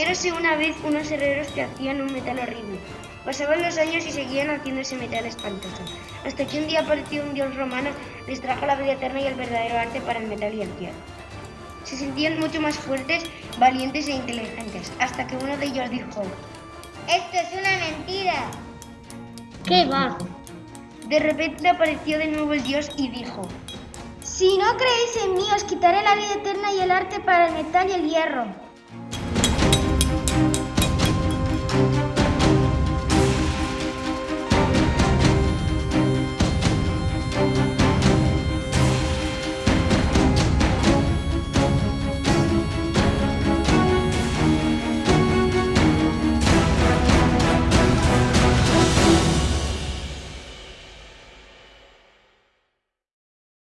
Érase una vez unos herreros que hacían un metal horrible. Pasaban los años y seguían haciendo ese metal espantoso. Hasta que un día apareció un dios romano, les trajo la vida eterna y el verdadero arte para el metal y el hierro. Se sentían mucho más fuertes, valientes e inteligentes, hasta que uno de ellos dijo, Esto es una mentira. ¿Qué va? De repente apareció de nuevo el dios y dijo, Si no creéis en mí, os quitaré la vida eterna y el arte para el metal y el hierro.